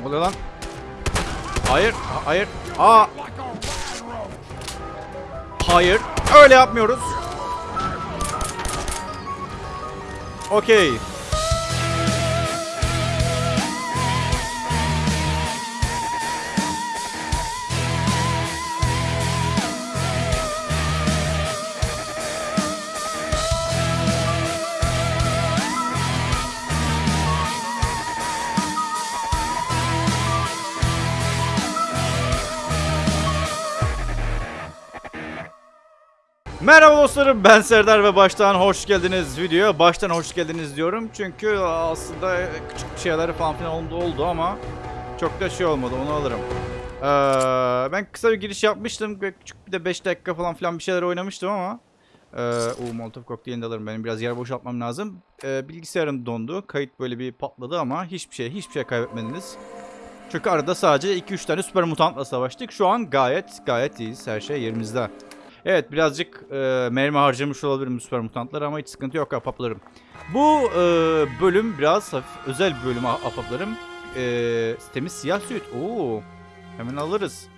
Ne oluyor lan? Hayır, ha- hayır. Aa. Hayır, öyle yapmıyoruz. Okey. Merhaba dostlarım ben Serdar ve baştan hoş geldiniz videoya. Baştan hoş geldiniz diyorum çünkü aslında küçük şeyler falan filan oldu, oldu ama çok da şey olmadı onu alırım. Ee, ben kısa bir giriş yapmıştım ve küçük bir de 5 dakika falan filan bir şeyler oynamıştım ama ee, o Molotov kokteylini de alırım benim biraz yer boşaltmam lazım. Ee, bilgisayarım dondu kayıt böyle bir patladı ama hiçbir şey hiçbir şey kaybetmediniz. Çünkü arada sadece 2-3 tane süper mutantla savaştık. Şu an gayet gayet iyiyiz. Her şey yerimizde. Evet birazcık e, mermi harcamış olabilirim süper mutantlar ama hiç sıkıntı yok ahbaplarım. Bu e, bölüm biraz hafif özel bir bölüm ah- ahbaplarım. E, temiz siyah süt. Oo, hemen alırız.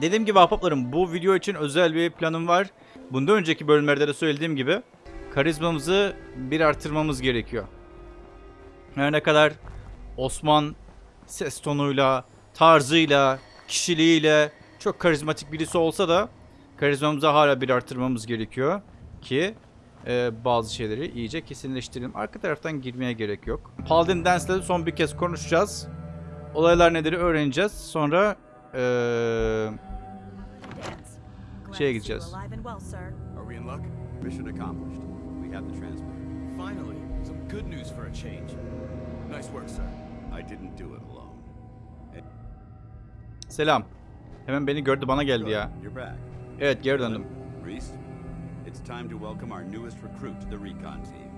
Dediğim gibi ahbaplarım bu video için özel bir planım var. Bundan önceki bölümlerde de söylediğim gibi karizmamızı bir artırmamız gerekiyor. Her ne kadar Osman ses tonuyla, tarzıyla, kişiliğiyle çok karizmatik birisi olsa da karizmamızı hala bir artırmamız gerekiyor ki e, bazı şeyleri iyice kesinleştirelim. Arka taraftan girmeye gerek yok. Paladin Dance'le son bir kez konuşacağız. Olaylar nedir öğreneceğiz. Sonra e, Şeye gideceğiz. Mission accomplished. We have the transmitter. Finally, some good news for a change. Nice work, sir. I didn't do it alone. selam. Hemen beni gördü bana geldi ya. You're back. Evet geri döndüm. Reese, it's time to welcome our newest recruit to the recon team.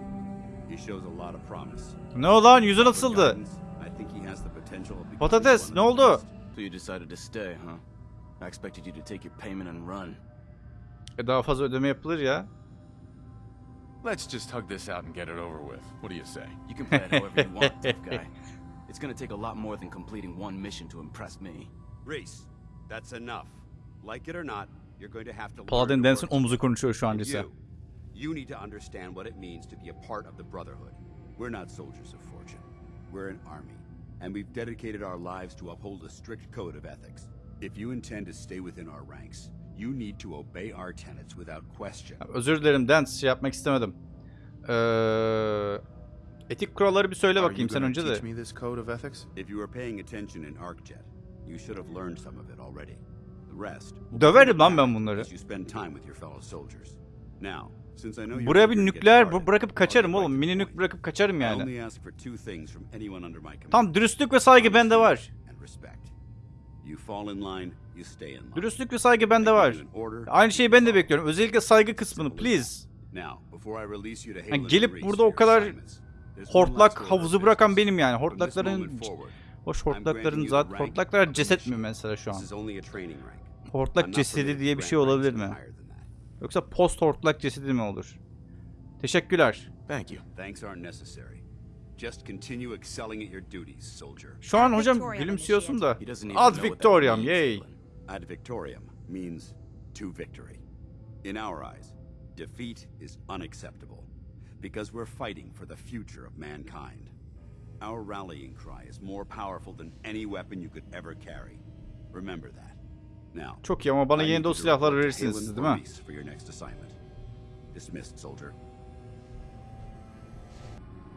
He shows a lot of promise. Ne o lan yüzü With nasıldı? guidance, I think he has the potential of becoming Patates, ne the oldu? So you decided to stay, huh? I expected you to take your payment and run. E, daha fazla ödeme yapılır ya. Let's just hug this out and get it over with. What do you say? You can play it however you want, tough guy. It's gonna take a lot more than completing one mission to impress me. Reese, that's enough. Like it or not, you're going to have to Paladin work omuzu konuşuyor şu an Lise. you, you need to understand what it means to be a part of the Brotherhood. We're not soldiers of fortune. We're an army, and we've dedicated our lives to uphold a strict code of ethics. If you intend to stay within our ranks, you need to obey our tenets without question. Özür dilerim Dance şey yapmak istemedim. Ee, etik kuralları bir söyle bakayım sen önce de. teach me this code of ethics? If you were paying attention in ArcJet, you should have learned some of it already. Döverim lan ben bunları. Buraya bir nükleer bırakıp kaçarım oğlum. Mini nük bırakıp kaçarım yani. Tam dürüstlük ve saygı bende var. Dürüstlük ve saygı bende var. Aynı şeyi ben de bekliyorum. Özellikle saygı kısmını please. Yani gelip burada o kadar Hortlak havuzu bırakan benim yani. Hortlakların moment forward, hoş I'm granting hortlakların you the zat rank hortlaklar ceset mi mesela şu an? Hortlak cesedi diye bir şey olabilir mi? Yoksa post hortlak cesedi mi olur? Teşekkürler. Thank you. Thanks aren't necessary. Just continue excelling at your duties, soldier. Şu an hocam gülümsüyorsun da. Ad Victoriam yay. Ad victoriam means to victory. In our eyes, defeat is unacceptable because we're fighting for the future of mankind. Our rallying cry is more powerful than any weapon you could ever carry. Remember that. Now, Çok iyi ama bana I yine need de o silahları verirsiniz siz değil mi? For your next assignment. Dismissed, soldier.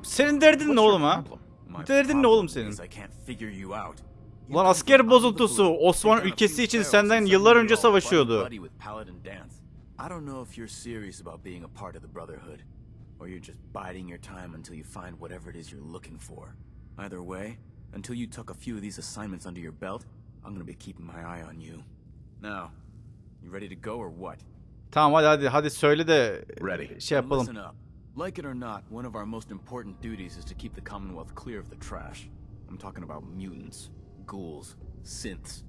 Senin derdin ne oğlum ha? Derdin ne oğlum senin? Lan asker bozuntusu a ülkesi için senden yıllar önce savaşıyordu. I don't know if you're serious about being a part of the Brotherhood, or you're just biding your time until you find whatever it is you're looking for. Either way, until you tuck a few of these assignments under your belt, I'm gonna be keeping my eye on you. Now, you ready to go or what? Tamam hadi hadi hadi söyle de Ready. şey yapalım. Listen up. Like it or not, one of our most important duties is to keep the Commonwealth clear of the trash. I'm talking about mutants, ghouls, synths.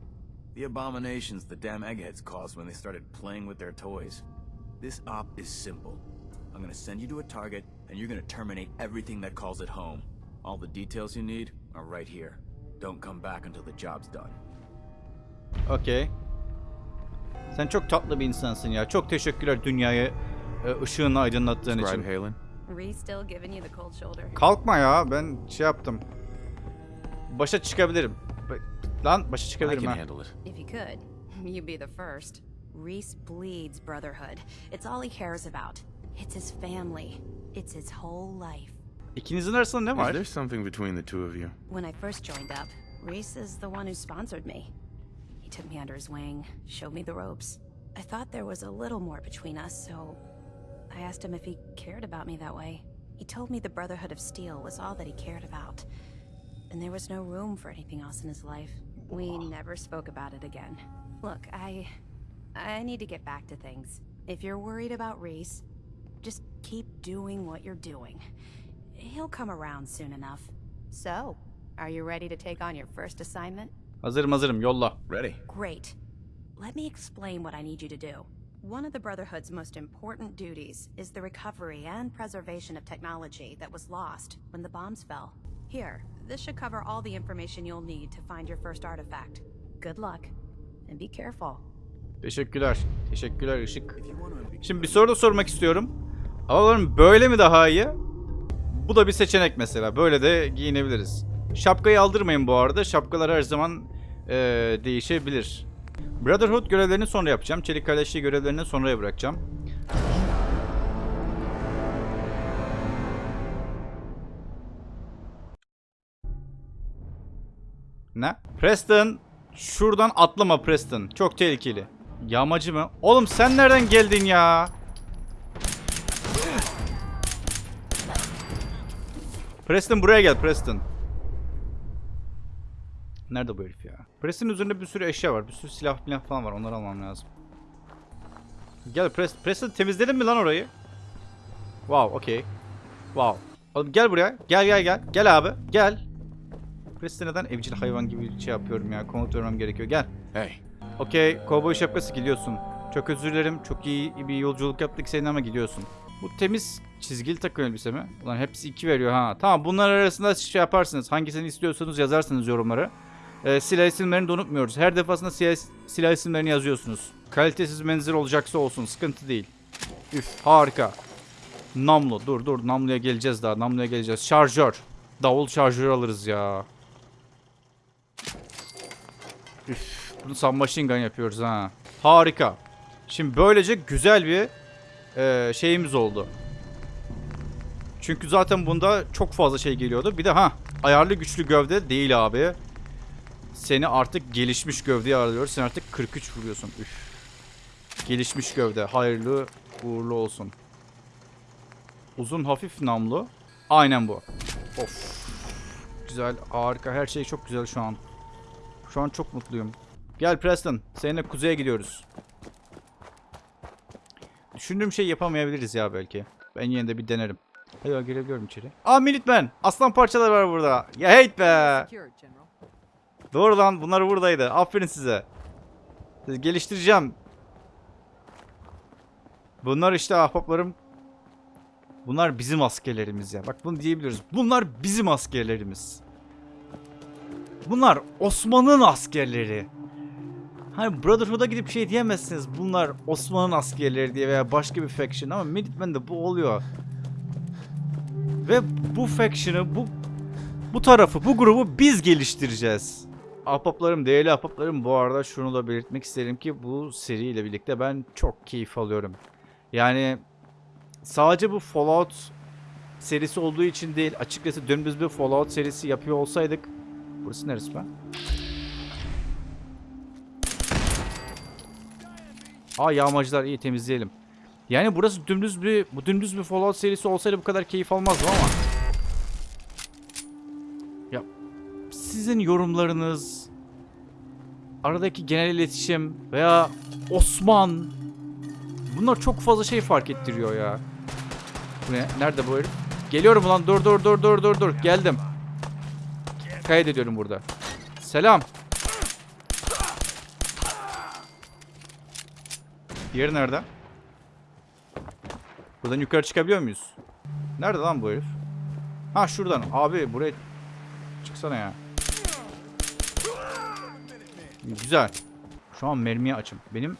The abominations the damn eggheads caused when they started playing with their toys. This op is simple. I'm gonna send you to a target, and you're gonna terminate everything that calls it home. All the details you need are right here. Don't come back until the job's done. Okey. Sen çok tatlı bir insansın ya. Çok teşekkürler dünyayı e, ışığını aydınlattığın için. Halen? Reese still giving you the cold shoulder. Kalkma ya. Ben şey yaptım. Başa çıkabilirim. Lan başa I çıkabilirim can ha. handle it. If you could, you'd be the first. Reese bleeds brotherhood. It's all he cares about. It's his family. It's his whole life. İkinizin arasında ne Is var? there something between the two of you? When I first joined up, Reese is the one who sponsored me. He took me under his wing, showed me the ropes. I thought there was a little more between us, so I asked him if he cared about me that way. He told me the Brotherhood of Steel was all that he cared about, and there was no room for anything else in his life. We never spoke about it again. Look, I I need to get back to things. If you're worried about Reese, just keep doing what you're doing. He'll come around soon enough. So, are you ready to take on your first assignment? Hazırım hazırım yolla. Ready. Great. Let me explain what I need you to do. One of the Brotherhood's most important duties is the recovery and preservation of technology that was lost when the bombs fell. Here, this should cover all the information you'll need to find your first artifact. Good luck, and be careful. Teşekkürler. Teşekkürler Işık. You want to be Şimdi bir soru da sormak istiyorum. Havalarım böyle mi daha iyi? Bu da bir seçenek mesela. Böyle de giyinebiliriz. Şapkayı aldırmayın bu arada. Şapkalar her zaman eee, değişebilir. Brotherhood görevlerini sonra yapacağım. Çelik Kardeşliği görevlerini sonraya bırakacağım. Ne? Preston. Şuradan atlama Preston. Çok tehlikeli. Yağmacı mı? Oğlum sen nereden geldin ya? Preston buraya gel Preston. Nerede bu herif ya? Preston'ın üzerinde bir sürü eşya var. Bir sürü silah falan var. Onları almam lazım. Gel Preston. Preston temizledin mi lan orayı? Wow, okey. Wow. Oğlum gel buraya. Gel gel gel. Gel abi. Gel. Preston neden evcil hayvan gibi şey yapıyorum ya. Komut vermem gerekiyor. Gel. Hey, Okey, kovboy şapkası gidiyorsun. Çok özür dilerim. Çok iyi bir yolculuk yaptık senin ama gidiyorsun. Bu temiz çizgili takım elbise mi? Ulan hepsi 2 veriyor ha. Tamam bunlar arasında şey yaparsınız. Hangisini istiyorsanız yazarsınız yorumlara. Ee, silah isimlerini de unutmuyoruz. Her defasında silah, silah isimlerini yazıyorsunuz. Kalitesiz menzil olacaksa olsun. Sıkıntı değil. Üf harika. Namlu. Dur dur namluya geleceğiz daha. Namluya geleceğiz. Şarjör. Davul şarjör alırız ya. Üf, bunu submachine gun yapıyoruz ha. Harika. Şimdi böylece güzel bir e, şeyimiz oldu. Çünkü zaten bunda çok fazla şey geliyordu. Bir de ha ayarlı güçlü gövde değil abi. Seni artık gelişmiş gövdeye arıyoruz. Sen artık 43 vuruyorsun. Üf. Gelişmiş gövde. Hayırlı uğurlu olsun. Uzun hafif namlu. Aynen bu. Of. Güzel harika. Her şey çok güzel şu an. Şu an çok mutluyum. Gel Preston. Seninle kuzeye gidiyoruz. Düşündüğüm şey yapamayabiliriz ya belki. Ben yine de bir denerim. Ya, girebiliyorum içeri. Aa Minutemen. Aslan parçaları var burada. Ya hate be. Doğru lan bunlar buradaydı. Aferin size. Sizi geliştireceğim. Bunlar işte ahbaplarım. Bunlar bizim askerlerimiz ya. Bak bunu diyebiliyoruz. Bunlar bizim askerlerimiz. Bunlar Osman'ın askerleri. Hani Brotherhood'a gidip şey diyemezsiniz. Bunlar Osman'ın askerleri diye veya başka bir faction ama Minutemen'de bu oluyor. Ve bu faction'ı, bu bu tarafı, bu grubu biz geliştireceğiz. Ahbaplarım, değerli ahbaplarım bu arada şunu da belirtmek isterim ki bu seriyle birlikte ben çok keyif alıyorum. Yani sadece bu Fallout serisi olduğu için değil, açıkçası dümdüz bir Fallout serisi yapıyor olsaydık Burası neresi be? Aa yağmacılar iyi temizleyelim. Yani burası dümdüz bir bu dümdüz bir Fallout serisi olsaydı bu kadar keyif almazdım ama. Ya sizin yorumlarınız aradaki genel iletişim veya Osman bunlar çok fazla şey fark ettiriyor ya. Bu ne? Nerede bu herif? Geliyorum ulan dur dur dur dur dur dur geldim. Kaydediyorum burada. Selam. Diğeri nerede? Buradan yukarı çıkabiliyor muyuz? Nerede lan bu herif? Ha şuradan. Abi buraya Çıksana ya. Güzel. Şu an mermiye açım. Benim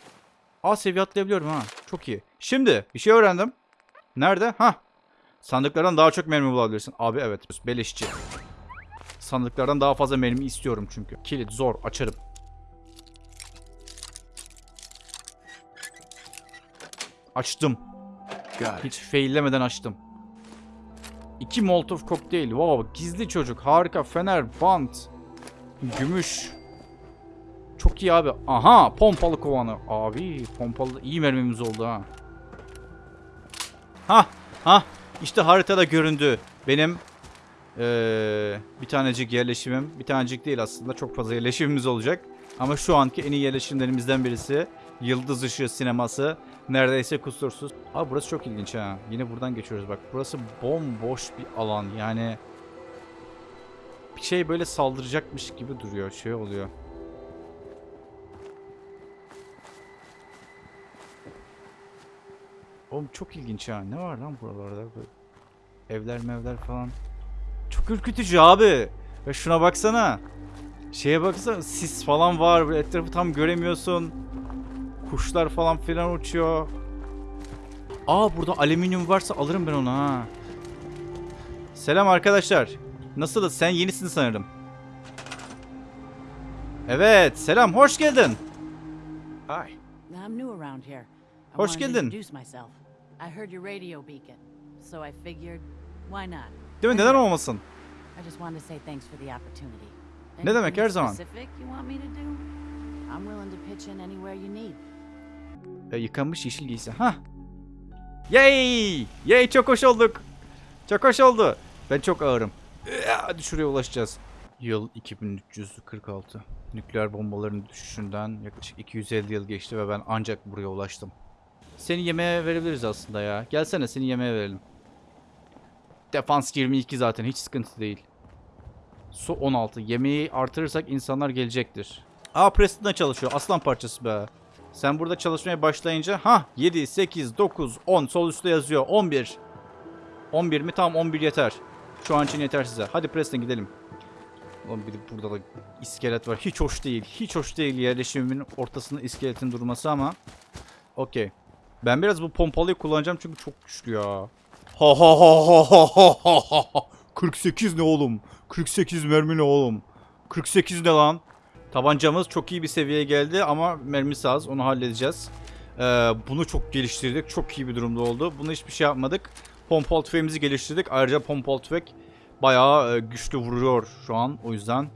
A seviye atlayabiliyorum ha. Çok iyi. Şimdi bir şey öğrendim. Nerede? Ha. Sandıklardan daha çok mermi bulabilirsin. Abi evet. Beleşçi. Sandıklardan daha fazla mermi istiyorum çünkü. Kilit zor. Açarım. Açtım. Hiç faillemeden açtım. İki Molotov kokteyl. Wow, gizli çocuk. Harika. Fener, bant. Gümüş. Çok iyi abi. Aha, pompalı kovanı. Abi, pompalı iyi mermimiz oldu ha. Ha, ha. İşte haritada göründü. Benim eee, bir tanecik yerleşimim. Bir tanecik değil aslında. Çok fazla yerleşimimiz olacak. Ama şu anki en iyi yerleşimlerimizden birisi. Yıldız Işığı sineması. Neredeyse kusursuz. Abi burası çok ilginç ha. Yine buradan geçiyoruz bak. Burası bomboş bir alan. Yani bir şey böyle saldıracakmış gibi duruyor. Şey oluyor. Oğlum çok ilginç ha. Ne var lan buralarda? Böyle evler mevler falan. Çok ürkütücü abi. Ve şuna baksana. Şeye baksana sis falan var. Etrafı tam göremiyorsun. Kuşlar falan filan uçuyor. Aa burada alüminyum varsa alırım ben onu ha. Selam arkadaşlar. Nasılsınız? Sen yenisin sanırım. Evet, selam. Hoş geldin. Hi. I'm new around here. I Hoş geldin. introduce myself. I heard your radio beacon, so I figured, why not? Değil mi? Neden olmasın? I just wanted to say thanks for the opportunity. Ne demek, her zaman. E, yıkanmış yeşil giysi. Ha. Yay! Yay çok hoş olduk. Çok hoş oldu. Ben çok ağırım. Hadi şuraya ulaşacağız. Yıl 2346. Nükleer bombaların düşüşünden yaklaşık 250 yıl geçti ve ben ancak buraya ulaştım. Seni yemeğe verebiliriz aslında ya. Gelsene seni yemeğe verelim. Defans 22 zaten hiç sıkıntı değil. Su 16. Yemeği artırırsak insanlar gelecektir. Aa Preston'da çalışıyor. Aslan parçası be. Sen burada çalışmaya başlayınca ha 7, 8, 9, 10 sol üstte yazıyor. 11. 11 mi? Tamam 11 yeter. Şu an için yeter size. Hadi Preston gidelim. Ulan bir de burada da iskelet var. Hiç hoş değil. Hiç hoş değil yerleşimimin ortasında iskeletin durması ama. Okey. Ben biraz bu pompalıyı kullanacağım çünkü çok güçlü ya. Ha ha ha ha ha ha ha ha. 48 ne oğlum? 48 mermi ne oğlum? 48 ne lan? Tabancamız çok iyi bir seviyeye geldi ama mermisi az. Onu halledeceğiz. Ee, bunu çok geliştirdik. Çok iyi bir durumda oldu. Bunu hiçbir şey yapmadık. Pompalı tüfeğimizi geliştirdik. Ayrıca pompalı tüfek bayağı e, güçlü vuruyor şu an. O yüzden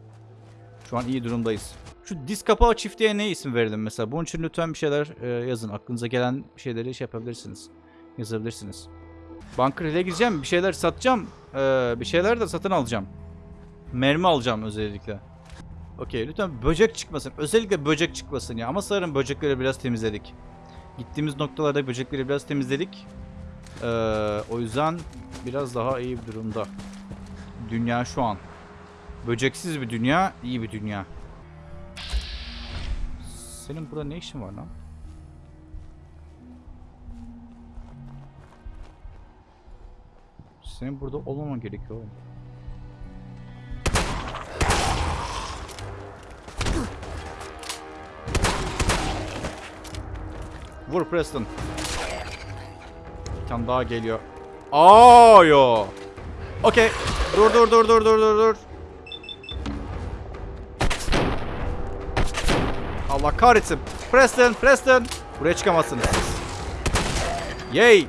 şu an iyi durumdayız. Şu diz kapağı çiftliğe ne isim verelim mesela? Bunun için lütfen bir şeyler e, yazın. Aklınıza gelen şeyleri şey yapabilirsiniz. Yazabilirsiniz. Bunker ile gideceğim. Bir şeyler satacağım. Ee, bir şeyler de satın alacağım. Mermi alacağım özellikle. Okey lütfen böcek çıkmasın. Özellikle böcek çıkmasın ya. Ama sanırım böcekleri biraz temizledik. Gittiğimiz noktalarda böcekleri biraz temizledik. Ee, o yüzden biraz daha iyi bir durumda. Dünya şu an. Böceksiz bir dünya, iyi bir dünya. Senin burada ne işin var lan? Senin burada olmaman gerekiyor oğlum. Vur Preston. Bir tane daha geliyor. Aa yo. Okey. Dur dur dur dur dur dur dur. Allah kahretsin. Preston, Preston. Buraya çıkamazsınız. Yay.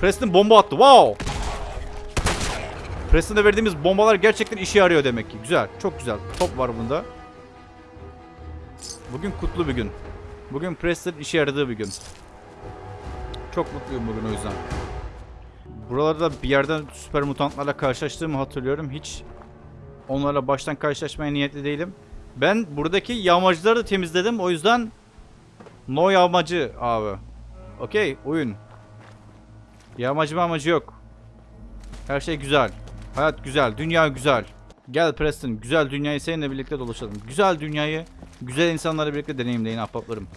Preston bomba attı. Wow. Preston'da verdiğimiz bombalar gerçekten işe yarıyor demek ki. Güzel. Çok güzel. Top var bunda. Bugün kutlu bir gün. Bugün Preston işe yaradığı bir gün. Çok mutluyum bugün o yüzden. Buralarda bir yerden süper mutantlarla karşılaştığımı hatırlıyorum. Hiç onlarla baştan karşılaşmaya niyetli değilim. Ben buradaki yağmacıları da temizledim. O yüzden no yağmacı abi. Okey oyun. Yağmacı amacı yok. Her şey güzel. Hayat güzel. Dünya güzel. Gel Preston. Güzel dünyayı seninle birlikte dolaşalım. Güzel dünyayı güzel insanlarla birlikte deneyimleyin ahbaplarım.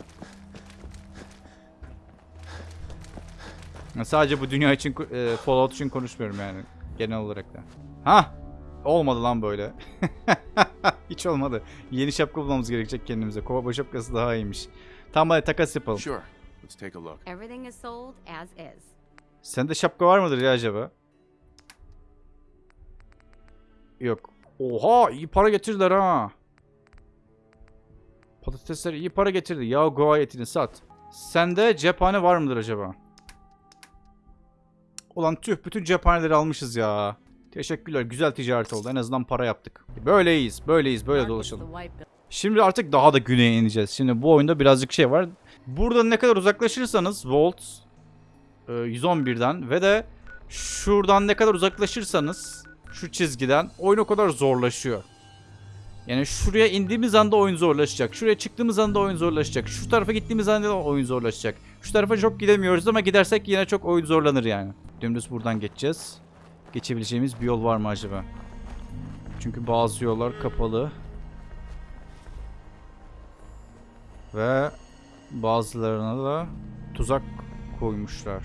Sadece bu dünya için, e, Fallout için konuşmuyorum yani. Genel olarak da. Ha, Olmadı lan böyle. Hiç olmadı. Yeni şapka bulmamız gerekecek kendimize. Kova şapkası daha iyiymiş. Tamam hadi takas yapalım. Sure. Let's take a look. Everything is sold as is. Sende şapka var mıdır ya acaba? Yok. Oha iyi para getirdiler ha. Patatesler iyi para getirdi. Ya goa etini sat. Sende cephane var mıdır acaba? Ulan tüh bütün cephaneleri almışız ya. Teşekkürler. Güzel ticaret oldu. En azından para yaptık. Böyleyiz. Böyleyiz. Böyle dolaşalım. Şimdi artık daha da güneye ineceğiz. Şimdi bu oyunda birazcık şey var. Burada ne kadar uzaklaşırsanız Volt e, 111'den ve de şuradan ne kadar uzaklaşırsanız şu çizgiden oyun o kadar zorlaşıyor. Yani şuraya indiğimiz anda oyun zorlaşacak. Şuraya çıktığımız anda oyun zorlaşacak. Şu tarafa gittiğimiz anda da oyun zorlaşacak. Şu tarafa çok gidemiyoruz ama gidersek yine çok oyun zorlanır yani. Dümdüz buradan geçeceğiz. Geçebileceğimiz bir yol var mı acaba? Çünkü bazı yollar kapalı. Ve bazılarına da tuzak koymuşlar.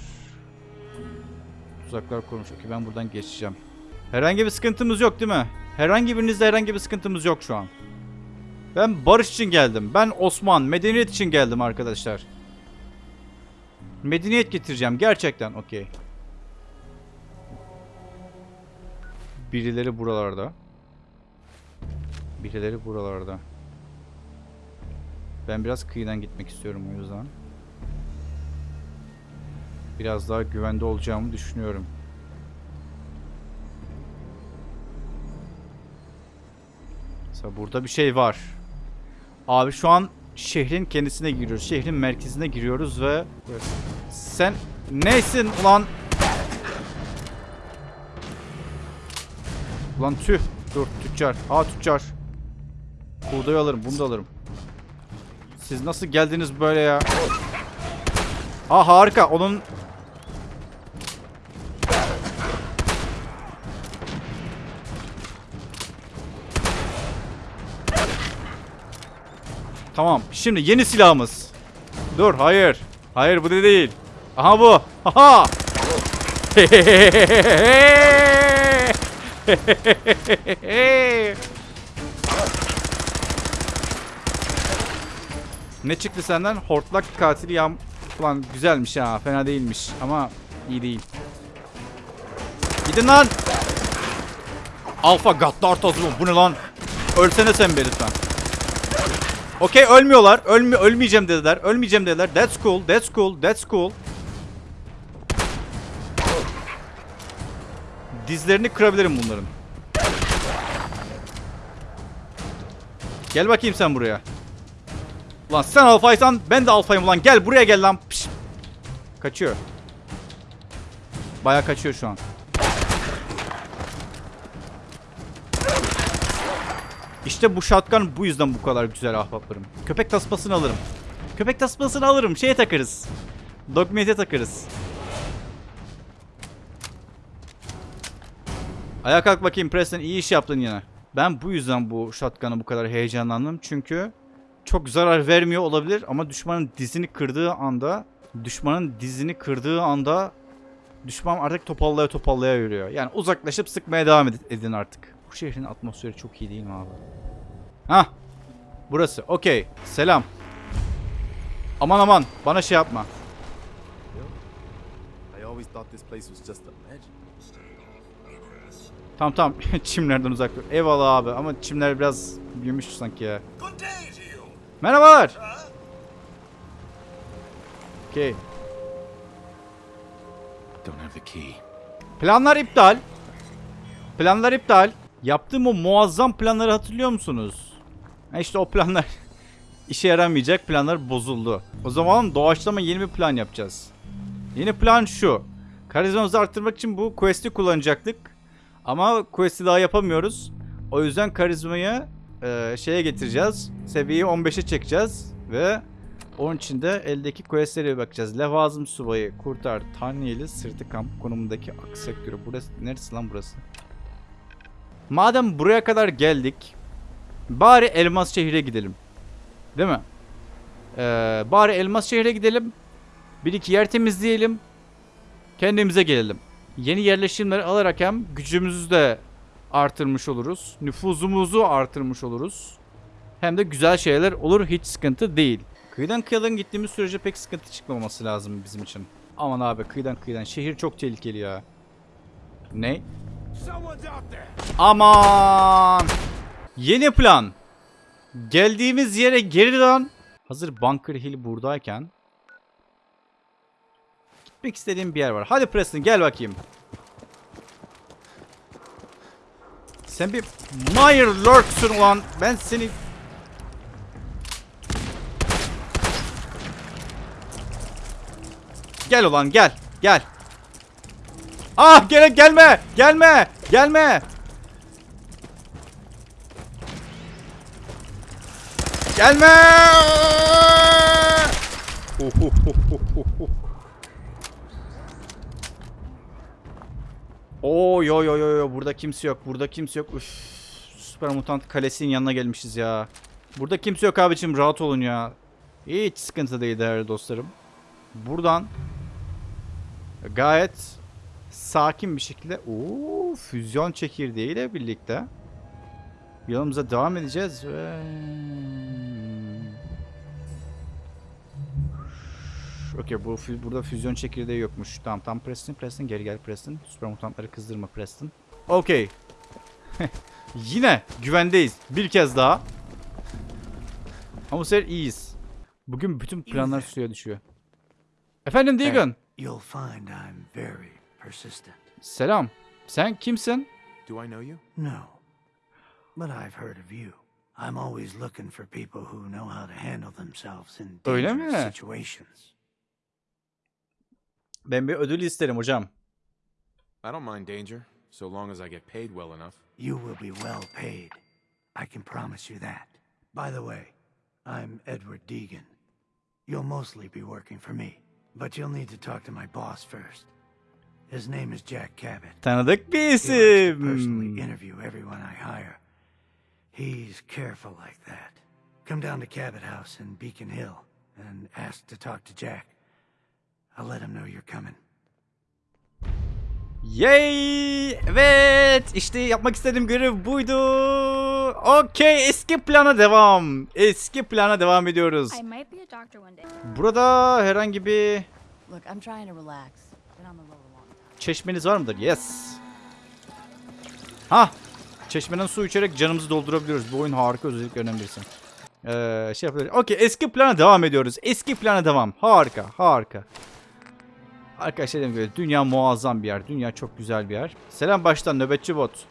Tuzaklar koymuş. Okey ben buradan geçeceğim. Herhangi bir sıkıntımız yok değil mi? Herhangi birinizde herhangi bir sıkıntımız yok şu an. Ben barış için geldim. Ben Osman, medeniyet için geldim arkadaşlar. Medeniyet getireceğim gerçekten. Okey. Birileri buralarda. Birileri buralarda. Ben biraz kıyıdan gitmek istiyorum o yüzden. Biraz daha güvende olacağımı düşünüyorum. Mesela burada bir şey var. Abi şu an şehrin kendisine giriyoruz. Şehrin merkezine giriyoruz ve sen neysin ulan? Ulan tüh. Dur tüccar. Aa tüccar. Buğday alırım. Bunu da alırım. Siz nasıl geldiniz böyle ya? Aa harika. Onun Tamam. Şimdi yeni silahımız. Dur, hayır. Hayır bu da değil. Aha bu. Aha. ne çıktı senden? Hortlak katili yam... Ulan güzelmiş ha. Fena değilmiş. Ama iyi değil. Gidin lan. Alfa Gaddar tozumu. Bu ne lan? Ölsene sen be lütfen. Okey ölmüyorlar. Ölmü ölmeyeceğim dediler. Ölmeyeceğim dediler. That's cool. That's cool. That's cool. Dizlerini kırabilirim bunların. Gel bakayım sen buraya. Ulan sen alfaysan ben de alfayım ulan. Gel buraya gel lan. Piş. Kaçıyor. Baya kaçıyor şu an. İşte bu shotgun bu yüzden bu kadar güzel ahbaplarım. Köpek tasmasını alırım. Köpek tasmasını alırım. Şeye takarız. Dogmeat'e takarız. Ayağa kalk bakayım Preston iyi iş yaptın yine. Ben bu yüzden bu shotgun'a bu kadar heyecanlandım. Çünkü çok zarar vermiyor olabilir ama düşmanın dizini kırdığı anda düşmanın dizini kırdığı anda düşman artık topallaya topallaya yürüyor. Yani uzaklaşıp sıkmaya devam ed- edin artık. Bu şehrin atmosferi çok iyi değil mi abi? Hah. Burası. Okey. Selam. Aman aman. Bana şey yapma. I always thought this place was just a legend. Tamam tamam. Çimlerden uzak dur. Eyvallah abi ama çimler biraz büyümüş sanki ya. Merhabalar. Okey. Don't have the key. Planlar iptal. Planlar iptal. Yaptığım o muazzam planları hatırlıyor musunuz? Ha işte o planlar işe yaramayacak planlar bozuldu. O zaman doğaçlama yeni bir plan yapacağız. Yeni plan şu. Karizmamızı arttırmak için bu quest'i kullanacaktık. Ama quest'i daha yapamıyoruz. O yüzden karizmayı e, şeye getireceğiz. Seviyeyi 15'e çekeceğiz. Ve onun için de eldeki questlere bakacağız. Levazım subayı, kurtar, Tanyeli, sırtı kamp konumundaki ak sektörü. Burası, neresi lan burası? Madem buraya kadar geldik, bari Elmas şehre gidelim. Değil mi? Ee, bari Elmas şehre gidelim. Bir iki yer temizleyelim. Kendimize gelelim. Yeni yerleşimleri alarak hem gücümüzü de artırmış oluruz. Nüfuzumuzu artırmış oluruz. Hem de güzel şeyler olur hiç sıkıntı değil. Kıyıdan kıyıdan gittiğimiz sürece pek sıkıntı çıkmaması lazım bizim için. Aman abi kıyıdan kıyıdan. Şehir çok tehlikeli ya. Ne? Aman! Yeni plan. Geldiğimiz yere geri dön. Hazır Bunker Hill buradayken. Gitmek istediğim bir yer var. Hadi Preston gel bakayım. Sen bir Meyer Lurk'sun ulan. Ben seni... Gel ulan gel. Gel. Ah gel gelme. Gelme. Gelme. Gelme. Oo yo yo yo yo burada kimse yok. Burada kimse yok. Üf, Süper Mutant Kalesi'nin yanına gelmişiz ya. Burada kimse yok abicim rahat olun ya. Hiç sıkıntı değil değerli dostlarım. Buradan gayet sakin bir şekilde Oo, füzyon çekirdeğiyle birlikte yolumuza devam edeceğiz ve Okey bu burada füzyon çekirdeği yokmuş. Tamam tam Preston Preston geri gel Preston. Süper mutantları kızdırma Preston. Okey. Yine güvendeyiz. Bir kez daha. Ama bu sefer iyiyiz. Bugün bütün planlar suya düşüyor. Efendim Deegan. You'll find I'm very persistent. Selam. Sen kimsin? Do I know you? No. But I've heard of you. I'm always looking for people who know how to handle themselves in Öyle dangerous mi? situations. Ben bir ödül isterim hocam. I don't mind danger, so long as I get paid well enough. You will be well paid. I can promise you that. By the way, I'm Edward Deegan. You'll mostly be working for me, but you'll need to talk to my boss first. His name is Jack Cabot. Tanıdık bir to personally isim. interview everyone I hire. He's careful like that. Come down to Cabot House in Beacon Hill and ask to talk to Jack. I'll let him know you're coming. Yay! Evet! İşte yapmak istediğim görev buydu. Okey, eski plana devam. Eski plana devam ediyoruz. I might be a doctor one day. Burada herhangi bir Look, I'm trying to relax. Been on the road a long time. Çeşmeniz var mıdır? Yes. Ha! Çeşmeden su içerek canımızı doldurabiliyoruz. Bu oyun harika özelliklerinden birisi. Ee, şey yapıyoruz. Okey, eski plana devam ediyoruz. Eski plana devam. Harika, harika. Arkadaşlar dediğim gibi dünya muazzam bir yer. Dünya çok güzel bir yer. Selam baştan nöbetçi bot.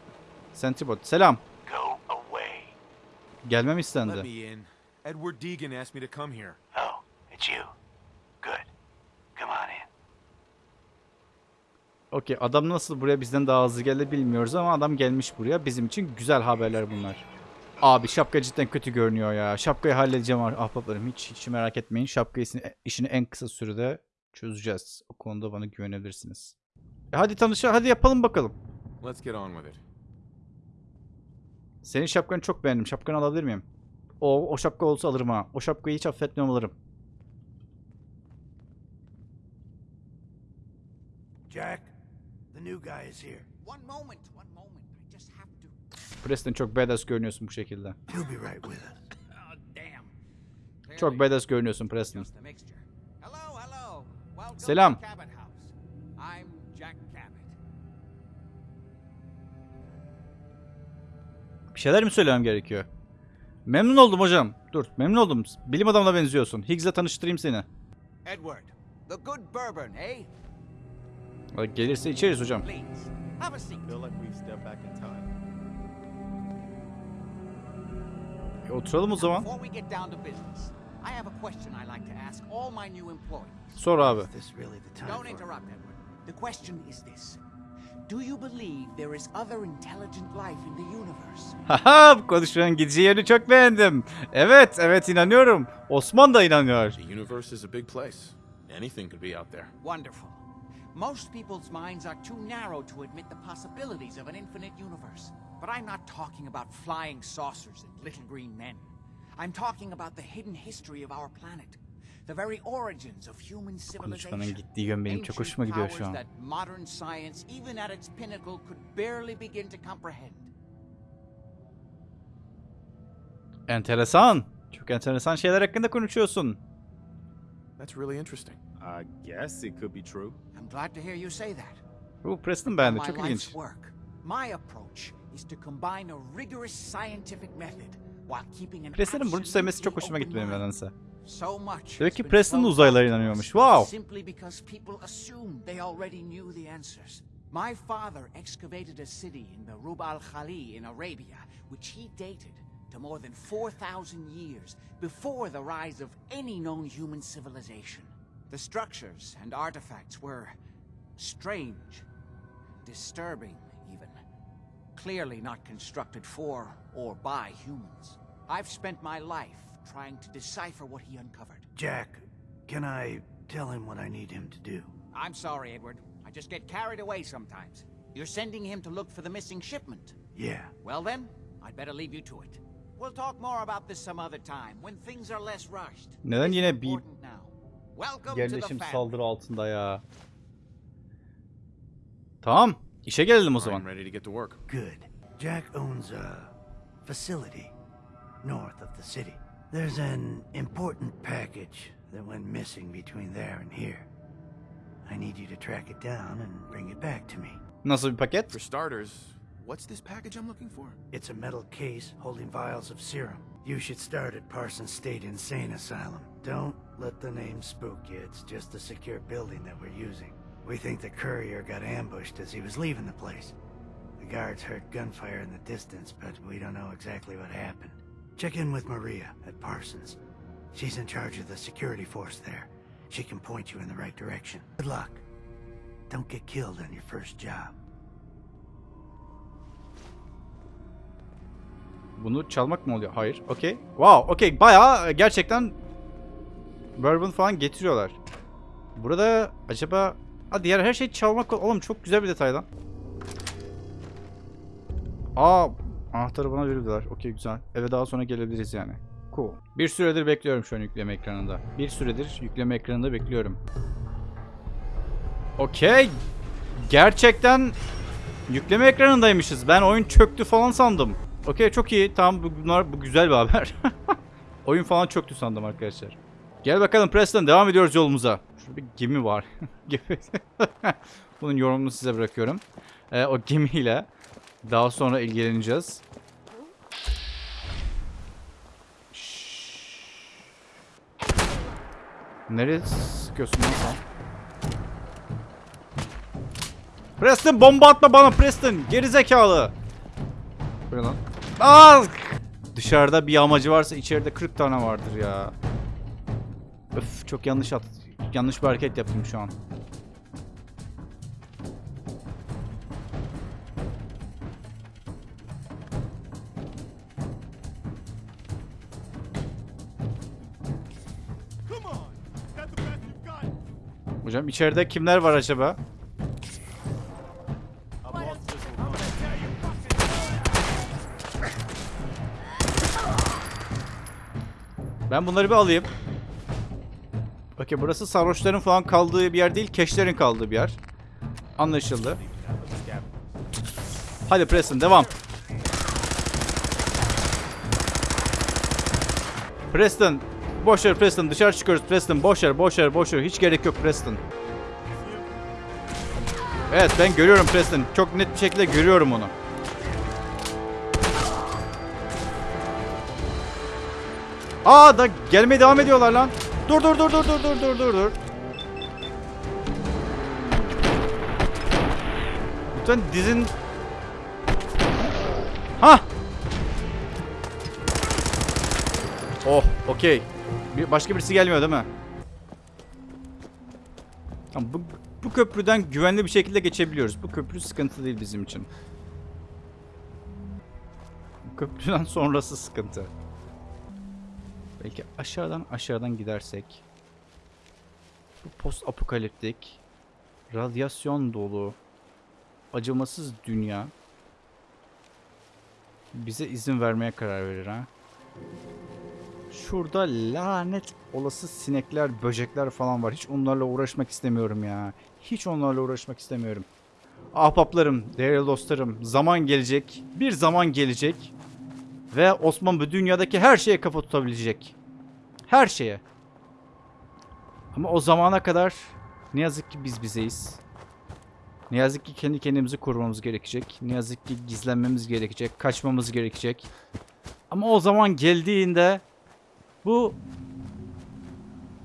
Sentry bot. Selam. Go away. Gelmem istendi. Edward Deegan asked me to come here. Oh, it's you. Good. Come on in. Okey adam nasıl buraya bizden daha hızlı geldi bilmiyoruz ama adam gelmiş buraya. Bizim için güzel haberler bunlar. Abi şapka cidden kötü görünüyor ya. Şapkayı halledeceğim ah- ahbaplarım. Hiç, hiç merak etmeyin. Şapka işini, işini en kısa sürede çözeceğiz. O konuda bana güvenebilirsiniz. E hadi tanışa hadi yapalım bakalım. Let's get on with it. Senin şapkanı çok beğendim. Şapkanı alabilir miyim? O, o şapka olsa alırım ha. O şapkayı hiç affetmiyorum alırım. Jack, new guy is here. One moment, one moment. I just have to. Preston çok badass görünüyorsun bu şekilde. He'll be right with us. Oh, damn. Çok badass görünüyorsun Preston. Hello, hello. Welcome Selam. to Cabot House. I'm Jack Cabot. Bir şeyler mi söylemem gerekiyor? Memnun oldum hocam. Dur memnun oldum. Bilim adamına benziyorsun. Higgs'le tanıştırayım seni. Edward, the good bourbon, eh? Gelirse içeriz hocam. E, oturalım o zaman. Sor abi. The question is this. Do you believe there is other intelligent life in the universe? Haha bu konuşmanın gideceği yerini çok beğendim. Evet evet inanıyorum. Osman da inanıyor. The universe is a big place. Anything could be out there. Wonderful. Most people's minds are too narrow to admit the possibilities of an infinite universe. But I'm not talking about flying saucers and little green men. I'm talking about the hidden history of our planet. The very origins of human civilization. gittiği yön that modern science, even at its pinnacle, could barely begin to comprehend. Enteresan. Çok enteresan şeyler hakkında konuşuyorsun. That's really interesting. I guess it could be true. I'm glad to hear you say that. Bu Preston beğendi. My Çok life's work. My approach is to combine a rigorous scientific method while keeping an Preston'ın bunu sevmesi çok hoşuma gitti benim open mind. nedense. So much Demek ki Preston da thrown uzaylılara out inanıyormuş. Wow. Simply because people assumed they already knew the answers. My father excavated a city in the Rub al Khali in Arabia, which he dated to more than 4,000 years before the rise of any known human civilization. The structures and artifacts were strange, disturbing even. Clearly not constructed for or by humans. I've spent my life trying to decipher what he uncovered. Jack, can I tell him what I need him to do? I'm sorry, Edward. I just get carried away sometimes. You're sending him to look for the missing shipment. Yeah. Well then, I'd better leave you to it. We'll talk more about this some other time when things are less rushed. Neden This is yine bir important now. Welcome to the yerleşim family. saldırı altında ya? Tamam. işe gelelim o zaman. I'm ready to get to work. Good. Jack owns a facility north of the city. There's an important package that went missing between there and here. I need you to track it down and bring it back to me. Nasıl bir paket? For starters, what's this package I'm looking for? It's a metal case holding vials of serum. You should start at Parsons State Insane Asylum. Don't let the name spook you. It's just a secure building that we're using. We think the courier got ambushed as he was leaving the place. The guards heard gunfire in the distance, but we don't know exactly what happened. Check in with Maria at Parsons. She's in charge of the security force there. She can point you in the right direction. Good luck. Don't get killed on your first job. Bunu çalmak mı oluyor? Hayır. Okey. Wow. Okey. Bayağı gerçekten bourbon falan getiriyorlar. Burada acaba Ha diğer her şey çalmak oğlum çok güzel bir detay lan. Aa anahtarı bana verirdiler. Okey güzel. Eve daha sonra gelebiliriz yani. Cool. Bir süredir bekliyorum şu an yükleme ekranında. Bir süredir yükleme ekranında bekliyorum. Okey. Gerçekten yükleme ekranındaymışız. Ben oyun çöktü falan sandım. Okey çok iyi. Tamam bu, bunlar, bu güzel bir haber. oyun falan çöktü sandım arkadaşlar. Gel bakalım Preston devam ediyoruz yolumuza. Şurada bir gemi var. Bunun yorumunu size bırakıyorum. Ee, o gemiyle daha sonra ilgileneceğiz. Şşş. Nereye sıkıyorsun lan sen? Preston bomba atma bana Preston. Geri zekalı. Bu ne lan? Aa! Dışarıda bir amacı varsa içeride 40 tane vardır ya. Öf çok yanlış at yanlış bir hareket yaptım şu an. Hocam içeride kimler var acaba? Ben bunları bir alayım. Okey burası sarhoşların falan kaldığı bir yer değil, keşlerin kaldığı bir yer. Anlaşıldı. Hadi Preston devam. Preston. Boş ver Preston dışarı çıkıyoruz Preston. Boş ver boş ver boş ver. Hiç gerek yok Preston. Evet ben görüyorum Preston. Çok net bir şekilde görüyorum onu. Aa da gelmeye devam ediyorlar lan. Dur dur dur dur dur dur dur dur dur. Lütfen dizin... Ha! Oh, okey. Bir, başka birisi gelmiyor değil mi? Tamam, bu, bu köprüden güvenli bir şekilde geçebiliyoruz. Bu köprü sıkıntı değil bizim için. Bu köprüden sonrası sıkıntı. Belki aşağıdan aşağıdan gidersek. Bu post apokaliptik, radyasyon dolu, acımasız dünya bize izin vermeye karar verir ha. Şurada lanet olası sinekler, böcekler falan var. Hiç onlarla uğraşmak istemiyorum ya. Hiç onlarla uğraşmak istemiyorum. Ahbaplarım, değerli dostlarım, zaman gelecek. Bir zaman gelecek. Ve Osman bu dünyadaki her şeye kafa tutabilecek. Her şeye. Ama o zamana kadar ne yazık ki biz bizeyiz. Ne yazık ki kendi kendimizi korumamız gerekecek. Ne yazık ki gizlenmemiz gerekecek. Kaçmamız gerekecek. Ama o zaman geldiğinde bu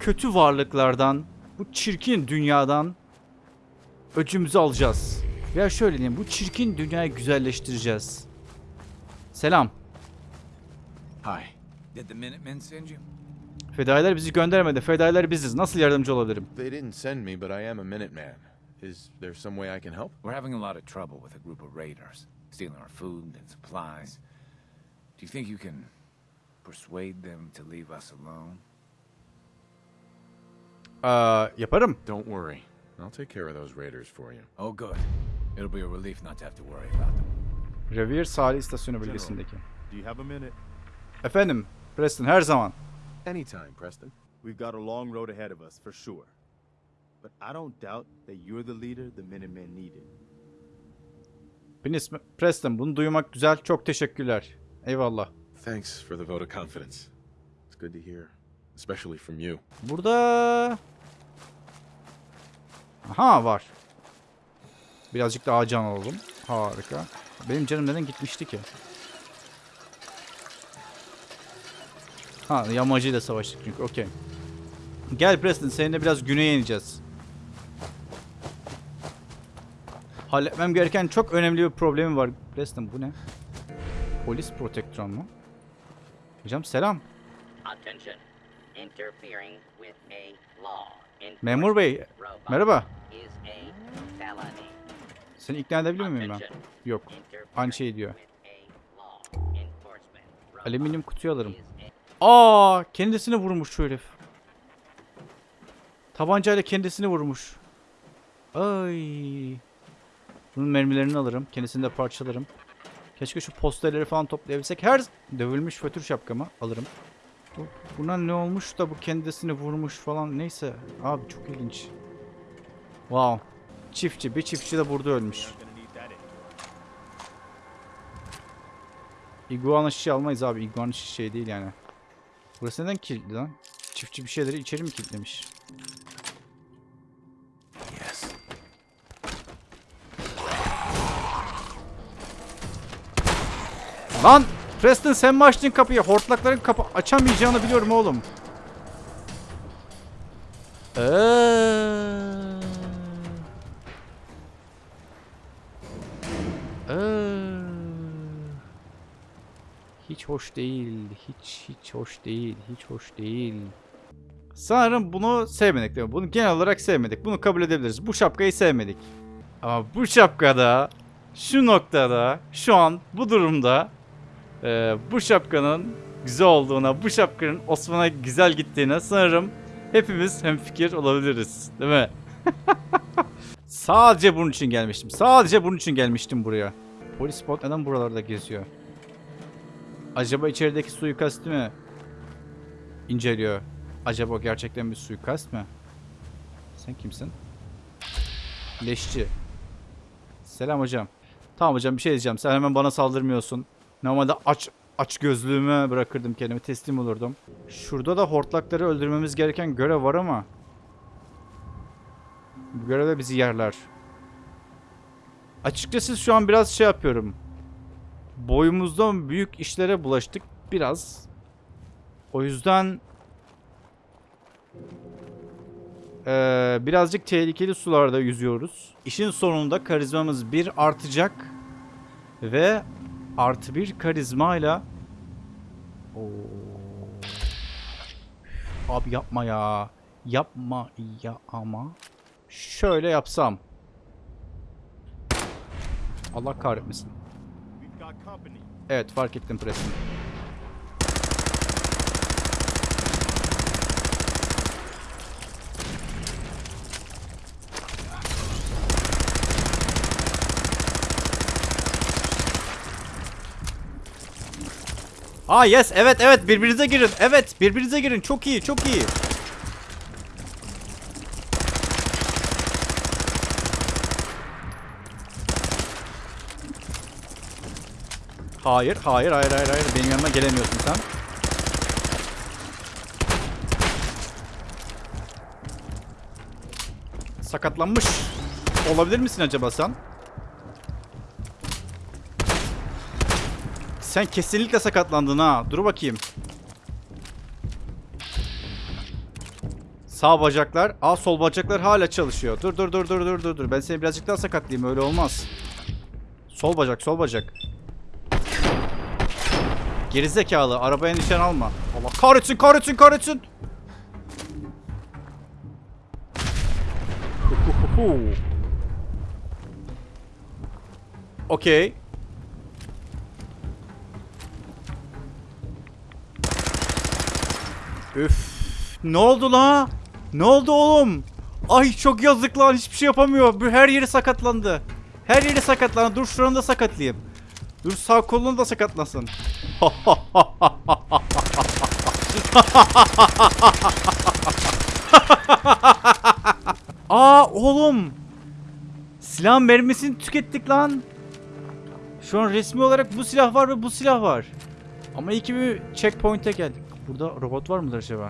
kötü varlıklardan, bu çirkin dünyadan öcümüzü alacağız. Ya şöyle diyeyim, bu çirkin dünyayı güzelleştireceğiz. Selam. Hi. Did the Minutemen send you? Fedailer bizi göndermedi. Fedailer biziz. Nasıl yardımcı olabilirim? They didn't send me, but I am a Minuteman. Is there some way I can help? We're having a lot of trouble with a group of raiders, stealing our food and supplies. Do you think you can persuade them to leave us alone? Aa, yaparım. Don't worry. I'll take care of those raiders for you. Oh, good. It'll be a relief not to have to worry about them. Revir sahil istasyonu bölgesindeki. Do you have a minute? Efendim, Preston her zaman. Anytime, Preston. We've got a long road ahead of us, for sure. But I don't doubt that you're the leader the Minutemen needed. İsmim Preston. Bunu duymak güzel. Çok teşekkürler. Eyvallah. Thanks for the vote of confidence. It's good to hear, especially from you. Burada... Aha var. Birazcık daha can alalım. Harika. Benim canım neden gitmişti ki? Ha yamacıyla savaştık çünkü. Okey. Gel Preston seninle biraz güneye ineceğiz. Halletmem gereken çok önemli bir problemim var. Preston bu ne? Polis protektron mu? Hocam selam. Memur bey. Merhaba. Seni ikna edebilir miyim ben? Yok. Aynı şey diyor. Alüminyum kutuyu alırım. Aa, kendisini vurmuş şu herif. Tabancayla kendisini vurmuş. Ay. Bunun mermilerini alırım. Kendisini de parçalarım. Keşke şu posterleri falan toplayabilsek. Her dövülmüş fötür şapkamı alırım. Bu, buna ne olmuş da bu kendisini vurmuş falan. Neyse. Abi çok ilginç. Wow. Çiftçi. Bir çiftçi de burada ölmüş. İguana şişe almayız abi. İguana şişe değil yani. Burası neden kilitli lan? Çiftçi bir şeyleri içeri mi kilitlemiş? Yes. Lan! Preston sen mi açtın kapıyı? Hortlakların kapı açamayacağını biliyorum oğlum. Eee. Hoş değil. Hiç hiç hoş değil. Hiç hoş değil. Sanırım bunu sevmedik değil mi? Bunu genel olarak sevmedik. Bunu kabul edebiliriz. Bu şapkayı sevmedik. Ama bu şapkada şu noktada şu an bu durumda e, bu şapkanın güzel olduğuna, bu şapkanın Osman'a güzel gittiğine sanırım hepimiz hemfikir olabiliriz. Değil mi? Sadece bunun için gelmiştim. Sadece bunun için gelmiştim buraya. Polis bot neden buralarda geziyor? Acaba içerideki suikasti mi inceliyor? Acaba o gerçekten bir suikast mı? Sen kimsin? Leşçi. Selam hocam. Tamam hocam bir şey diyeceğim. Sen hemen bana saldırmıyorsun. Normalde aç aç gözlüğümü bırakırdım kendimi teslim olurdum. Şurada da hortlakları öldürmemiz gereken görev var ama. Bu görevde bizi yerler. Açıkçası şu an biraz şey yapıyorum. Boyumuzdan büyük işlere bulaştık biraz. O yüzden Ee, birazcık tehlikeli sularda yüzüyoruz. İşin sonunda karizmamız bir artacak ve artı bir karizmayla Oo. Abi yapma ya. Yapma ya ama. Şöyle yapsam. Allah kahretmesin. Evet fark ettim presini. Aa yes evet evet birbirinize girin. Evet birbirinize girin. Çok iyi çok iyi. Hayır, hayır, hayır, hayır, hayır. Benim yanıma gelemiyorsun sen. Sakatlanmış olabilir misin acaba sen? Sen kesinlikle sakatlandın ha. Dur bakayım. Sağ bacaklar. Aa sol bacaklar hala çalışıyor. Dur dur dur dur dur dur. Ben seni birazcık daha sakatlayayım. Öyle olmaz. Sol bacak, sol bacak. Gerizekalı. Arabaya nişan alma. Allah kahretsin, kahretsin, kahretsin. Okey. Üf. Ne oldu la? Ne oldu oğlum? Ay çok yazık lan hiçbir şey yapamıyor. Her yeri sakatlandı. Her yeri sakatlandı. Dur şuranı da sakatlayayım. Dur sağ kolunu da sakatlasın. Aa oğlum. Silah mermisini tükettik lan. Şu an resmi olarak bu silah var ve bu silah var. Ama iyi ki bir checkpoint'e geldik. Burada robot var mıdır acaba?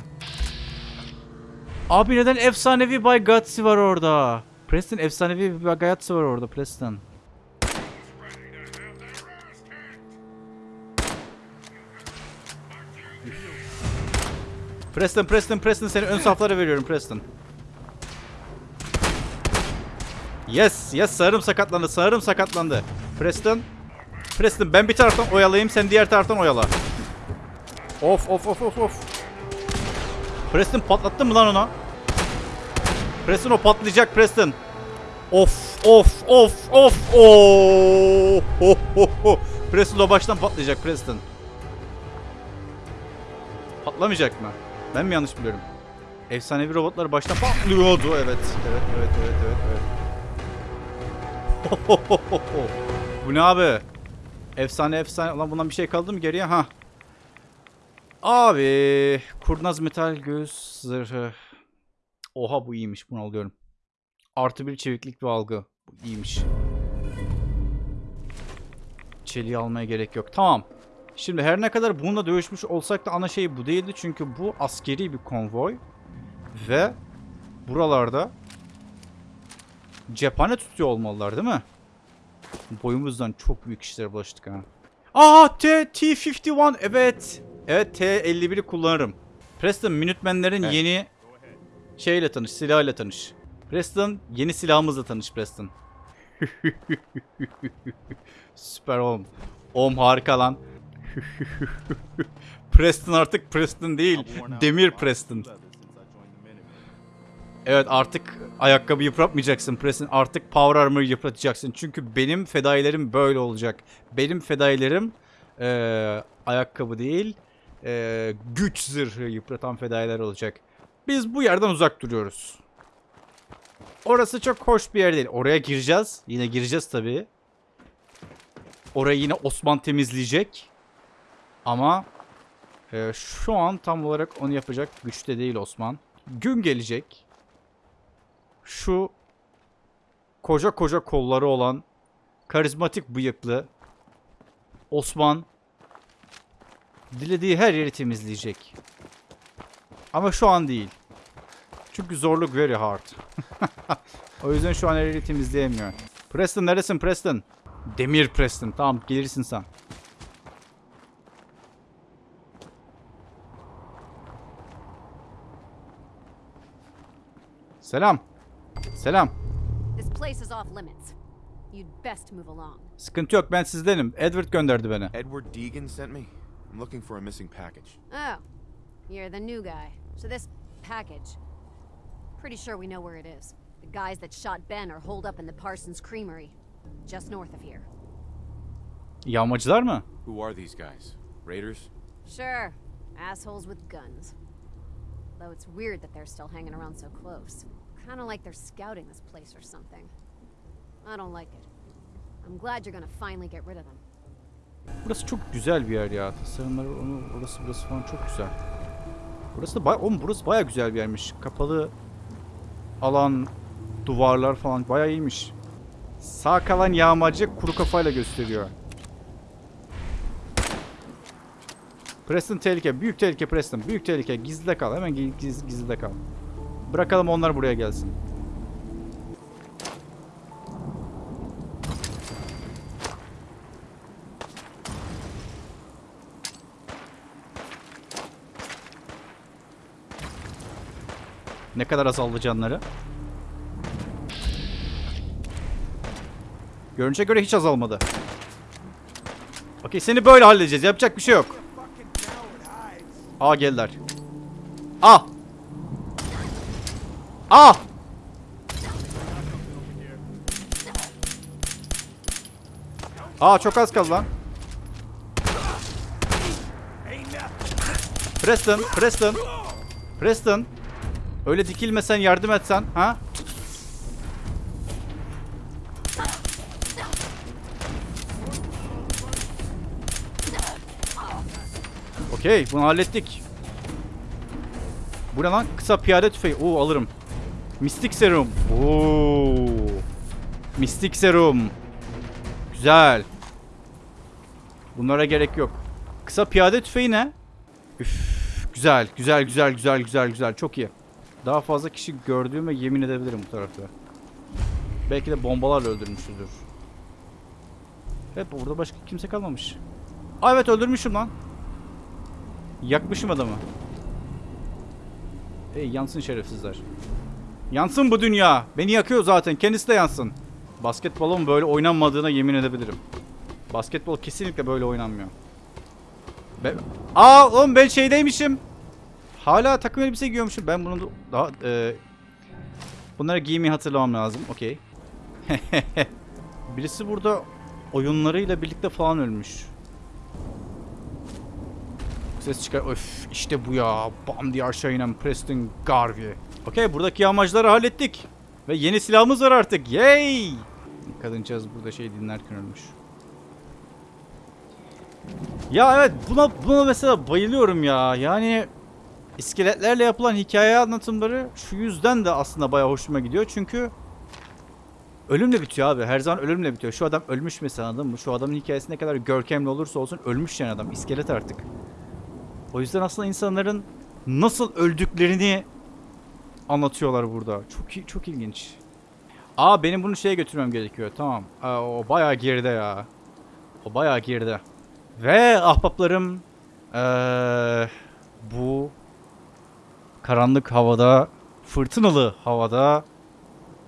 Abi neden efsanevi Bay Gutsy var orada? Preston efsanevi Bay Gutsy var orada Preston. Preston, Preston, Preston seni ön saflara veriyorum Preston. Yes, yes sağırım sakatlandı, sağırım sakatlandı. Preston, Preston ben bir taraftan oyalayayım, sen diğer taraftan oyala. Of of of of of. Preston patlattın mı lan ona? Preston o patlayacak Preston. Of of of of. Oo. Ho, ho, ho. Preston o baştan patlayacak Preston. Patlamayacak mı? Ben mi yanlış biliyorum? Efsanevi robotlar baştan patlıyordu. Evet. Evet evet evet evet evet. Bu ne abi? Efsane efsane. Ulan bundan bir şey kaldı mı geriye? Ha. Abi kurnaz metal göğüs zırhı. Oha bu iyiymiş bunu alıyorum. Artı bir çeviklik ve algı. Bu iyiymiş. Çeliği almaya gerek yok. Tamam. Şimdi her ne kadar bununla dövüşmüş olsak da ana şey bu değildi. Çünkü bu askeri bir konvoy. Ve buralarda cephane tutuyor olmalılar değil mi? Boyumuzdan çok büyük işlere bulaştık ha. Aa T T51 evet. Evet T51'i kullanırım. Preston Minutemen'lerin Evet. yeni şeyle tanış, silahıyla tanış. Preston yeni silahımızla tanış Preston. Süper oğlum. Oğlum harika lan. Preston artık Preston değil. Demir Preston. Evet artık ayakkabı yıpratmayacaksın Preston. Artık Power Armor yıpratacaksın. Çünkü benim fedailerim böyle olacak. Benim fedailerim eee, ayakkabı değil eee, güç zırhı yıpratan fedailer olacak. Biz bu yerden uzak duruyoruz. Orası çok hoş bir yer değil. Oraya gireceğiz. Yine gireceğiz tabii. Orayı yine Osman temizleyecek. Ama eee, şu an tam olarak onu yapacak güçte değil Osman. Gün gelecek. Şu koca koca kolları olan karizmatik bıyıklı Osman dilediği her yeri temizleyecek. Ama şu an değil. Çünkü zorluk very hard. o yüzden şu an her yeri temizleyemiyor. Preston neresin Preston? Demir Preston. Tamam gelirsin sen. move along. Sıkıntı yok ben sizdenim. Edward gönderdi beni. Edward Deegan sent me? I'm looking for a missing package. Oh, you're the new guy. So this package. Pretty sure we know where it is. The guys that shot Ben are holed up in the Parsons Creamery, just north of here. Yağmacılar mı? Who are these guys? Raiders? Sure, assholes with guns. Though it's weird that they're still hanging around so close. Kind of like they're scouting this place or something. I don't like it. I'm glad you're gonna finally get rid of them. Burası çok güzel bir yer ya. Tasarımları onu orası burası falan çok güzel. Burası da baya, burası baya güzel bir yermiş. Kapalı alan, duvarlar falan baya iyiymiş. Sağ kalan yağmacı kuru kafayla gösteriyor. Preston tehlike. Büyük tehlike Preston. Büyük tehlike. Gizlide kal. Hemen giz, gizlide kal. Bırakalım onlar buraya gelsin. Ne kadar azaldı canları? Görünüşe göre hiç azalmadı. Okey seni böyle halledeceğiz. Yapacak bir şey yok. Aa geldiler. Ah! Ah! Aa çok az kaldı lan. Preston, Preston. Preston. Öyle dikilmesen yardım etsen ha? Okey bunu hallettik. Bu ne lan? Kısa piyade tüfeği. Oo alırım. Mistik serum. Oo. Mistik serum. Güzel. Bunlara gerek yok. Kısa piyade tüfeği ne? Üf, güzel, güzel, güzel, güzel, güzel, güzel. Çok iyi. Daha fazla kişi gördüğüme yemin edebilirim bu tarafta. Belki de bombalarla öldürmüşüzdür. Hep burada başka kimse kalmamış. Aa evet öldürmüşüm lan. Yakmışım adamı. Ey yansın şerefsizler. Yansın bu dünya. Beni yakıyor zaten. Kendisi de yansın. Basketbolun böyle oynanmadığına yemin edebilirim. Basketbol kesinlikle böyle oynanmıyor. Be Aa oğlum ben şeydeymişim. Hala takım elbise giyiyormuşum. Ben bunu da- daha e, bunları giymeyi hatırlamam lazım. Okey. Birisi burada oyunlarıyla birlikte falan ölmüş. Ses çıkar. Öf işte bu ya. Bam diye aşağı inen Preston Garvey. Okey buradaki yağmacıları hallettik. Ve yeni silahımız var artık. Yay! Kadıncağız burada şey dinlerken ölmüş. Ya evet buna buna mesela bayılıyorum ya. Yani iskeletlerle yapılan hikaye anlatımları şu yüzden de aslında bayağı hoşuma gidiyor. Çünkü ölümle bitiyor abi. Her zaman ölümle bitiyor. Şu adam ölmüş mesela anladın mı? Şu adamın hikayesi ne kadar görkemli olursa olsun ölmüş yani adam. İskelet artık. O yüzden aslında insanların nasıl öldüklerini anlatıyorlar burada. Çok çok ilginç. Aa benim bunu şeye götürmem gerekiyor. Tamam. Aa, o bayağı geride ya. O bayağı geride. Ve ahbaplarım eee, bu karanlık havada, fırtınalı havada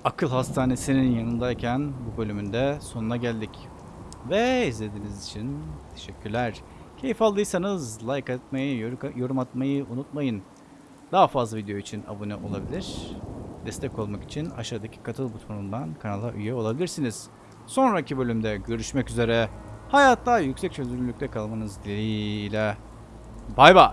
akıl hastanesinin yanındayken bu bölümünde sonuna geldik. Ve izlediğiniz için teşekkürler. Keyif aldıysanız like atmayı, yor- yorum atmayı unutmayın. Daha fazla video için abone olabilir. Destek olmak için aşağıdaki katıl butonundan kanala üye olabilirsiniz. Sonraki bölümde görüşmek üzere. Hayatta yüksek çözünürlükte kalmanız dileğiyle. Bay bay.